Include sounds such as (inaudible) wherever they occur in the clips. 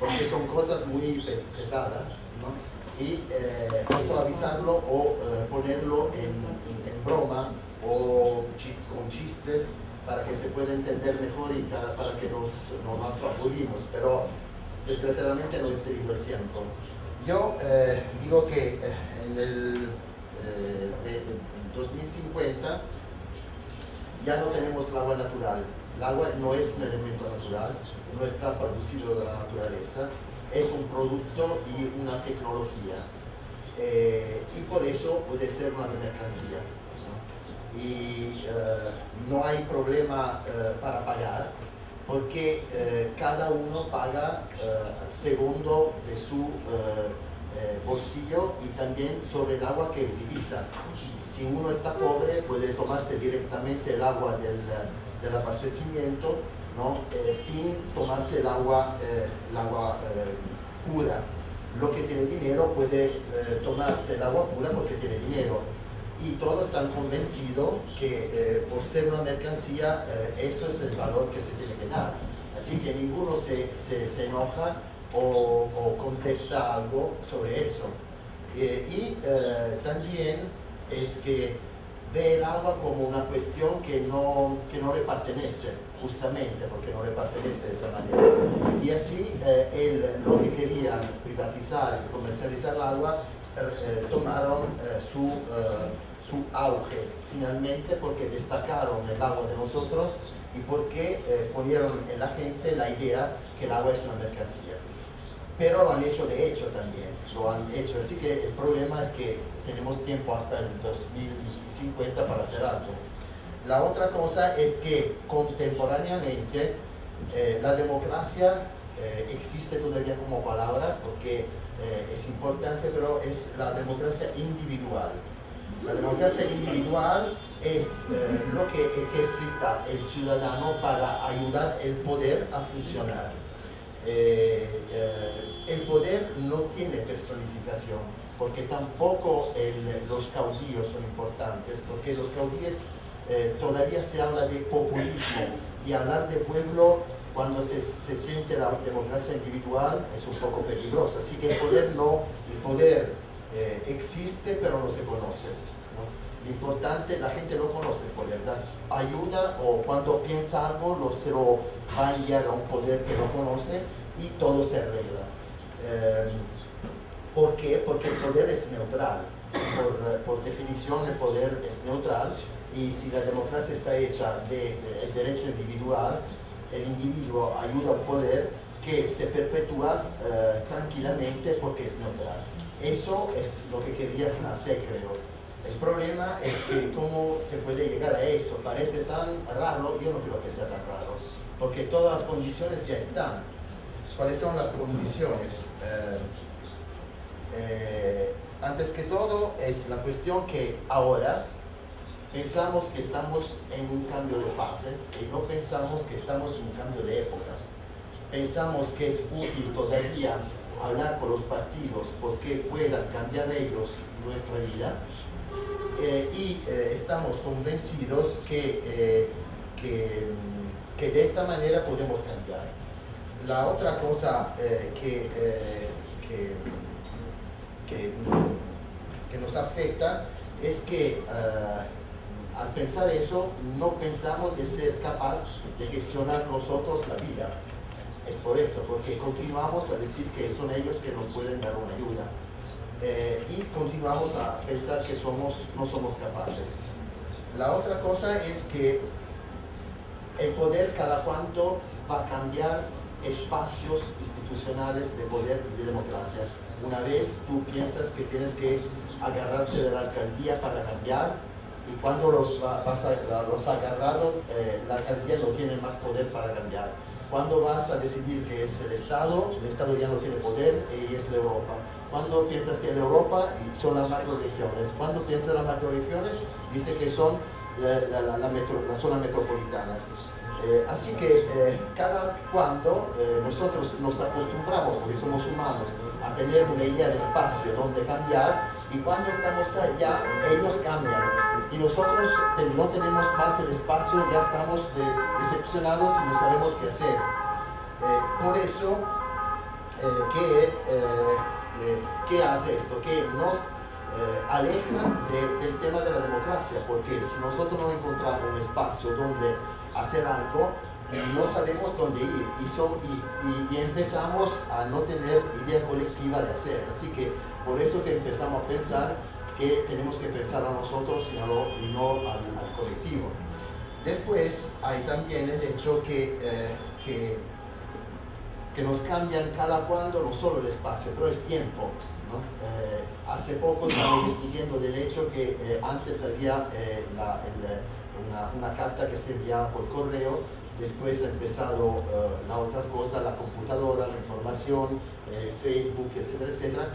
porque son cosas muy pesadas, ¿no? y eh, eso avisarlo o eh, ponerlo en, broma o con chistes para que se pueda entender mejor y para que nos, no nos aburrimos, pero desgraciadamente no he tenido el tiempo. Yo eh, digo que en el 2050 ya no tenemos el agua natural. El agua no es un elemento natural, no está producido de la naturaleza, es un producto y una tecnología. Eh, y por eso puede ser una mercancía. Y eh, no hay problema eh, para pagar, porque cada uno paga segundo de su y también sobre el agua que utiliza. Si uno está pobre, puede tomarse directamente el agua del, del abastecimiento ¿no? Eh, sin tomarse el agua, eh, el agua eh, pura. Lo que tiene dinero puede tomarse el agua pura porque tiene dinero. Y todos están convencidos que por ser una mercancía, eso es el valor que se tiene que dar. Así que ninguno se, se, enoja o, contesta algo sobre eso. y también es que ve el agua como una cuestión que no, que no le pertenece, justamente porque no le pertenece de esa manera. Y así eh, lo que querían privatizar y comercializar el agua eh, eh, tomaron su, su auge finalmente porque destacaron el agua de nosotros y porque ponieron en la gente la idea que el agua es una mercancía. Pero lo han hecho de hecho también, lo han hecho. Así que el problema es que tenemos tiempo hasta el 2050 para hacer algo. La otra cosa es que contemporáneamente eh, la democracia eh, existe todavía como palabra porque eh, es importante, pero es la democracia individual. La democracia individual es lo que ejercita el ciudadano para ayudar el poder a funcionar. El poder no tiene personificación, porque tampoco los caudillos son importantes, porque los caudillos eh, todavía se habla de populismo y hablar de pueblo cuando se, siente la democracia individual es un poco peligroso. Así que el poder no, el poder eh, existe pero no se conoce. Lo importante, la gente no conoce poder, das ayuda o cuando piensa algo lo, se lo va a enviar a un poder que no conoce y todo se arregla. Eh, ¿Por qué? Porque el poder es neutral. Por, definición el poder es neutral y si la democracia está hecha del de, derecho individual, el individuo ayuda al poder que se perpetúa eh, tranquilamente porque es neutral. Eso es lo que quería Knasse, creo. El problema es que cómo se puede llegar a eso. Parece tan raro, yo no creo que sea tan raro, porque todas las condiciones ya están. ¿Cuáles son las condiciones? Eh, eh, antes que todo es la cuestión que ahora pensamos que estamos en un cambio de fase y no pensamos que estamos en un cambio de época. Pensamos que es útil todavía hablar con los partidos porque puedan cambiar ellos nuestra vida eh, y eh, estamos convencidos que, que, que, de esta manera podemos cambiar. La otra cosa que, que que, nos afecta es que eh, al pensar eso no pensamos de ser capaz de gestionar nosotros la vida. Es por eso, porque continuamos a decir que son ellos que nos pueden dar una ayuda. Eh, y continuamos a pensar que somos, no somos capaces. La otra cosa es que el poder cada cuanto va a cambiar espacios institucionales de poder y de democracia. Una vez tú piensas que tienes que agarrarte de la alcaldía para cambiar y cuando los, vas los agarrado, eh, la alcaldía no tiene más poder para cambiar. Cuando vas a decidir que es el Estado, el Estado ya no tiene poder y es la Europa. Cuando piensas que la Europa son las macroregiones. Cuando piensas en las macroregiones, dice que son las la, la, zonas metropolitanas. Eh, así que eh, cada cuando nosotros nos acostumbramos, porque somos humanos, a tener una idea de espacio donde cambiar y cuando estamos allá, ellos cambian. Y nosotros no tenemos más el espacio, ya estamos decepcionados y no sabemos qué hacer. Eh, por eso que, hace esto, que nos aleja del tema de la democracia, porque si nosotros no encontramos un espacio donde hacer algo, no sabemos dónde ir y, empezamos a no tener idea colectiva de hacer. Así que por eso que empezamos a pensar que tenemos que pensar a nosotros y no, no al, colectivo. Después hay también el hecho que, eh, que, que, nos cambian cada cuando no solo el espacio, pero el tiempo. ¿no? Eh, hace poco estábamos (coughs) discutiendo del hecho que eh, antes había una, una carta que se enviaba por correo después ha empezado eh, la otra cosa, la computadora, la información, eh, Facebook, etcétera, etcétera,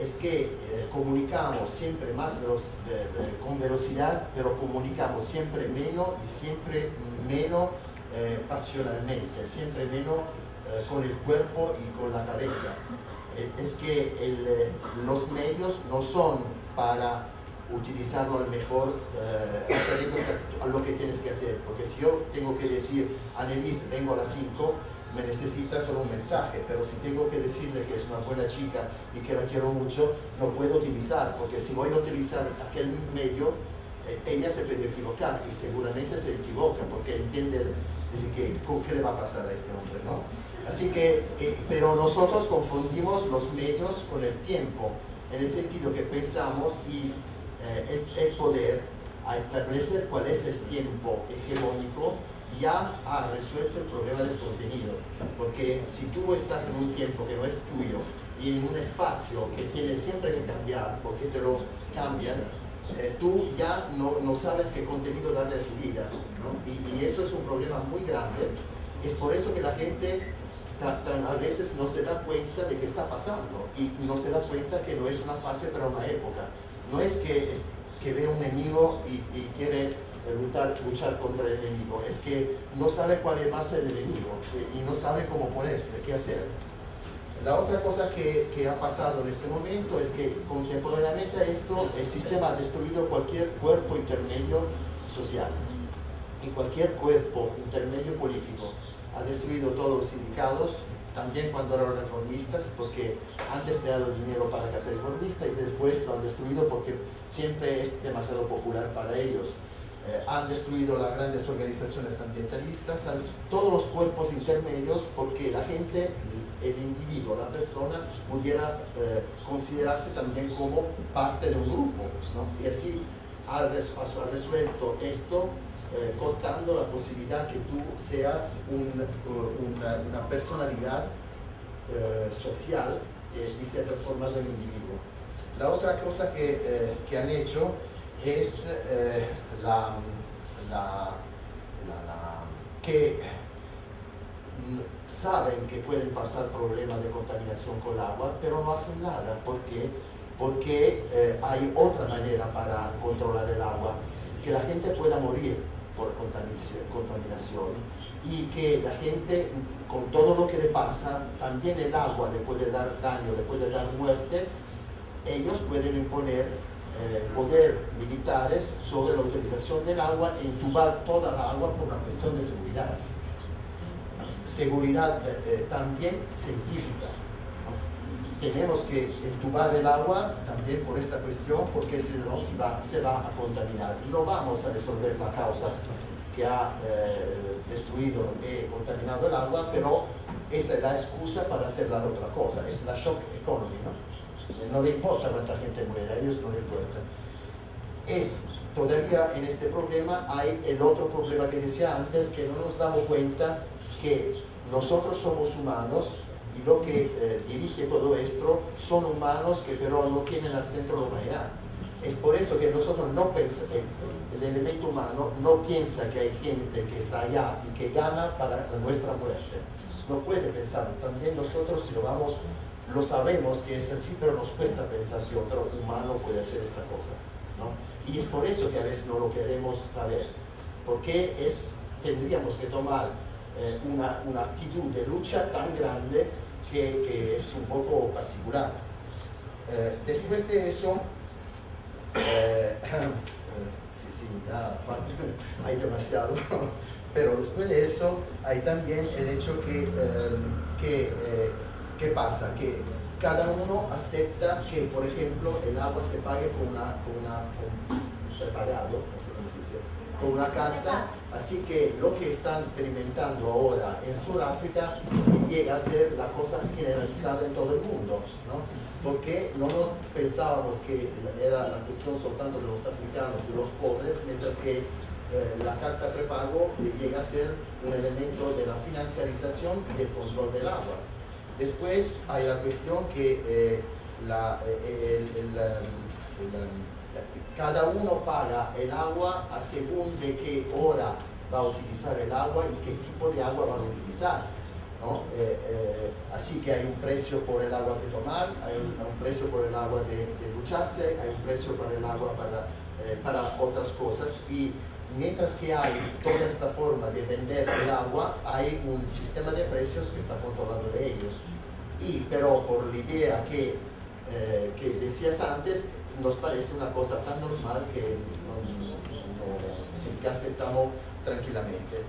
es que eh, comunicamos siempre más con velocidad, pero comunicamos siempre menos y siempre menos pasionalmente, siempre menos con el cuerpo y con la cabeza. es que los medios no son para utilizarlo al mejor eh, a lo que tienes que hacer. Porque si yo tengo que decir, Annelies, vengo a las 5, me necesita solo un mensaje, pero si tengo que decirle que es una buena chica y que la quiero mucho, no puedo utilizar, porque si voy a utilizar aquel medio, eh, ella se puede equivocar y seguramente se equivoca, porque entiende decir, que, ¿qué le va a pasar a este hombre? ¿no? Así que, eh, pero nosotros confundimos los medios con el tiempo, en el sentido que pensamos y eh, el, poder a establecer cuál es el tiempo hegemónico ya ha resuelto el problema del contenido. Porque si tú estás en un tiempo que no es tuyo y en un espacio que tienes siempre que cambiar porque te lo cambian, eh, tú ya no, no, sabes qué contenido darle a tu vida. Y, y, eso es un problema muy grande. Es por eso que la gente a veces no se da cuenta de qué está pasando y no se da cuenta que no es una fase para una época no es que, que ve un enemigo y, quiere luchar, luchar contra el enemigo, es que no sabe cuál es más el enemigo y no sabe cómo ponerse, qué hacer. La otra cosa que, que, ha pasado en este momento es que contemporáneamente a esto el sistema ha destruido cualquier cuerpo intermedio social y cualquier cuerpo intermedio político. Ha destruido todos los sindicatos, también cuando eran reformistas, porque antes le dado dinero para casa reformista y después lo han destruido porque siempre es demasiado popular para ellos. Eh, han destruido las grandes organizaciones ambientalistas, todos los cuerpos intermedios porque la gente, el individuo, la persona pudiera eh, considerarse también como parte de un grupo. ¿no? Y así ha resuelto esto eh, cortando la posibilidad que tú seas una, personalidad eh, social eh, y se transformado en individuo. La otra cosa que, que han hecho es la, la, que saben que pueden pasar problemas de contaminación con el agua, pero no hacen nada. ¿Por qué? Porque hay otra manera para controlar el agua, que la gente pueda morir por contaminación y que la gente con todo lo que le pasa, también el agua le puede dar daño, le puede dar muerte, ellos pueden imponer eh, poder militares sobre la utilización del agua e intubar toda el agua por una cuestión de seguridad. Seguridad eh, también científica tenemos que entubar el agua también por esta cuestión, porque si no se va, se va a contaminar. No vamos a resolver las causas que ha eh, destruido y contaminado el agua, pero esa es la excusa para hacer la otra cosa, es la shock economy, ¿no? No le importa cuánta gente muere, a ellos no le importa. Es, todavía en este problema hay el otro problema que decía antes, que no nos damos cuenta que nosotros somos humanos, y lo que eh, dirige todo esto son humanos que pero no tienen al centro la humanidad. Es por eso que nosotros no pensamos, el, elemento humano no piensa que hay gente que está allá y que gana para nuestra muerte. No puede pensar. También nosotros si lo vamos, lo sabemos que es así, pero nos cuesta pensar que otro humano puede hacer esta cosa. ¿no? Y es por eso que a veces no lo queremos saber. Porque es, tendríamos que tomar eh, una, una actitud de lucha tan grande que, es un poco particular. Eh, después de eso, eh, (coughs) sí, sí, ya, (laughs) hay demasiado, (laughs) pero después de eso hay también el hecho que, que, que pasa? Que cada uno acepta que, por ejemplo, el agua se pague con una, con una prepagado, no sé cómo se con una carta, así que lo que están experimentando ahora en Sudáfrica llega a ser la cosa generalizada en todo el mundo, ¿no? porque no nos pensábamos que era la cuestión soltanto de los africanos y los pobres, mientras que eh, la carta prepago llega a ser un elemento de la financiarización y del control del agua. Después hay la cuestión que eh, la, eh, cada uno paga el agua a según de qué hora va a utilizar el agua y qué tipo de agua va a utilizar. ¿no? Eh, así que hay un precio por el agua de tomar, hay un, precio por el agua de, ducharse, hay un precio por el agua para, para otras cosas y mientras que hay toda esta forma de vender el agua, hay un sistema de precios que está controlando de ellos. Y, pero por la idea que, eh, que decías antes, nos parece una cosa tan normal que, que aceptamos tranquilamente.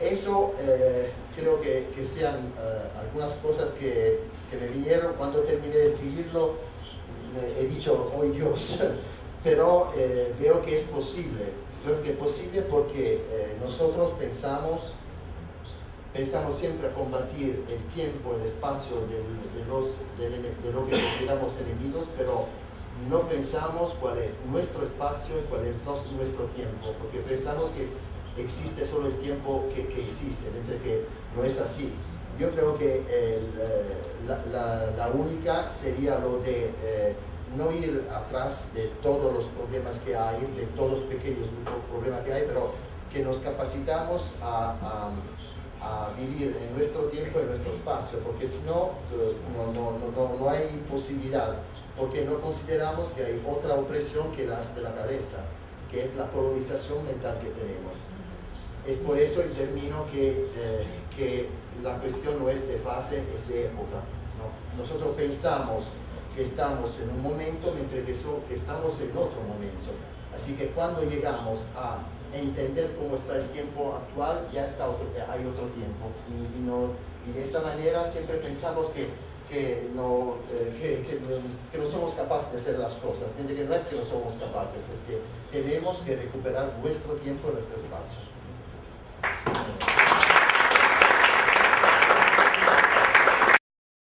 Eso eh, creo que, que sean eh, algunas cosas que, que, me vinieron cuando terminé de escribirlo. he dicho, oh Dios, (laughs) pero veo que es posible Creo que es posible porque eh, nosotros pensamos, pensamos siempre a combatir el tiempo, el espacio de, los, de, lo que consideramos enemigos, pero no pensamos cuál es nuestro espacio y cuál es nuestro tiempo, porque pensamos que existe solo el tiempo que, existe, mientras que no es así. Yo creo que eh, la, única sería lo de eh, no ir atrás de todos los problemas que hay, de todos los pequeños problemas que hay, pero que nos capacitamos a, vivir en nuestro tiempo, en nuestro espacio, porque si no, eh, no, no, no, hay posibilidad, porque no consideramos que hay otra opresión que las de la cabeza, que es la colonización mental que tenemos. Es por eso y termino que, eh, que la cuestión no es de fase, es de época. Nosotros pensamos estamos en un momento mientras que, que estamos en otro momento. Así que cuando llegamos a entender cómo está el tiempo actual, ya está hay otro tiempo. Y, y, de esta manera siempre pensamos que, que, no, eh, que, que, no somos capaces de hacer las cosas. Mientras que no es que no somos capaces, es que tenemos que recuperar nuestro tiempo, nuestro espacio.